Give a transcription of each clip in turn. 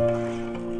Música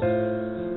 Música